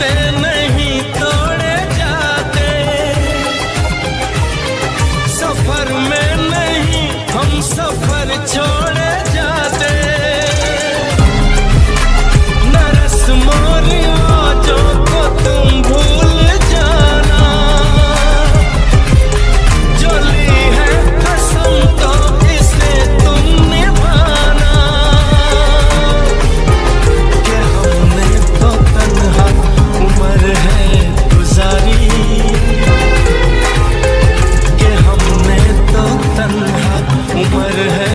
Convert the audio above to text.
understanding. um.